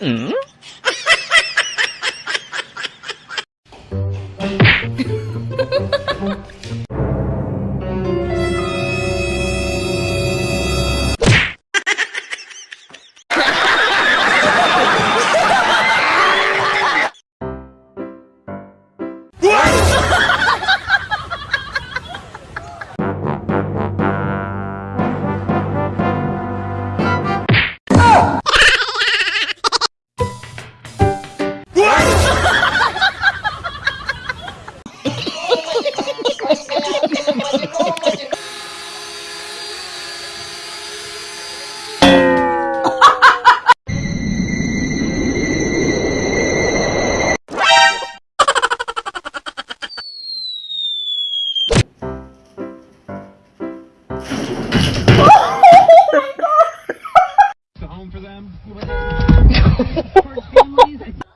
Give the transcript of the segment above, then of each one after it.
嗯。home for them.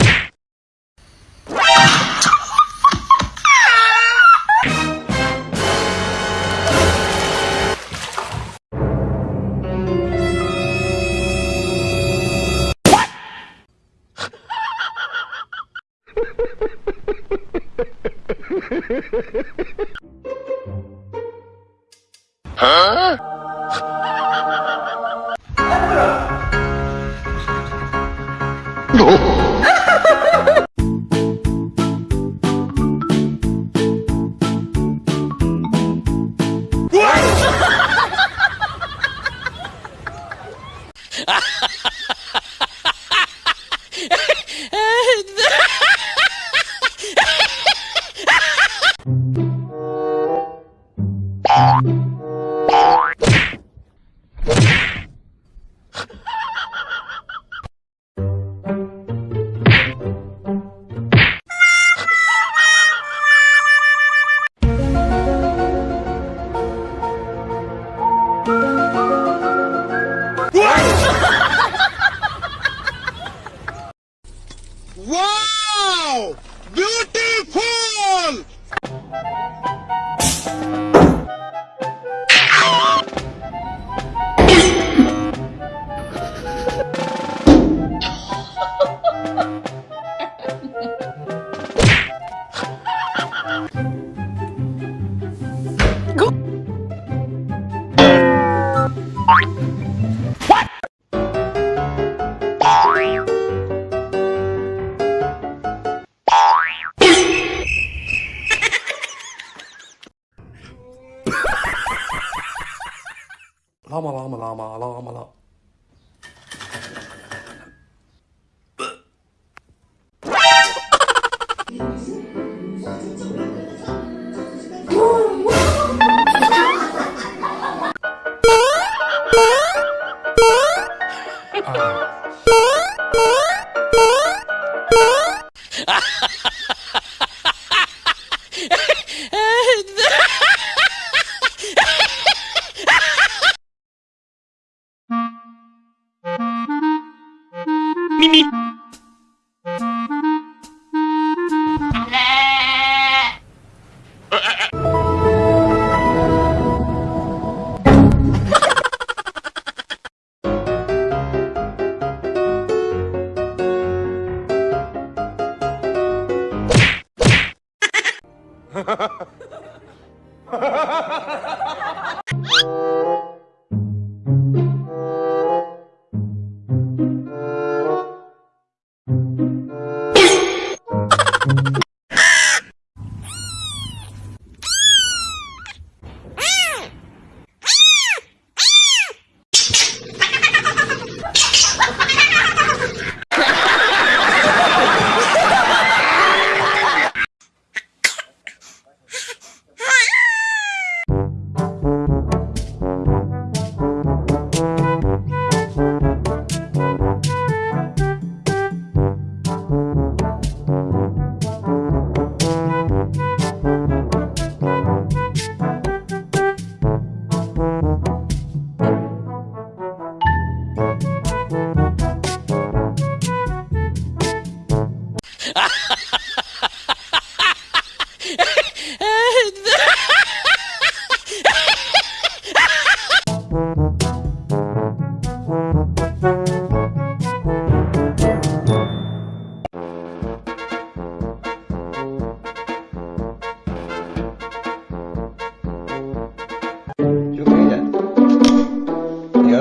啊！哎，你呢？哦。Ah! 啦嘛啦嘛啦嘛啦嘛啦。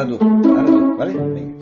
Parando, parando, vale? Vem.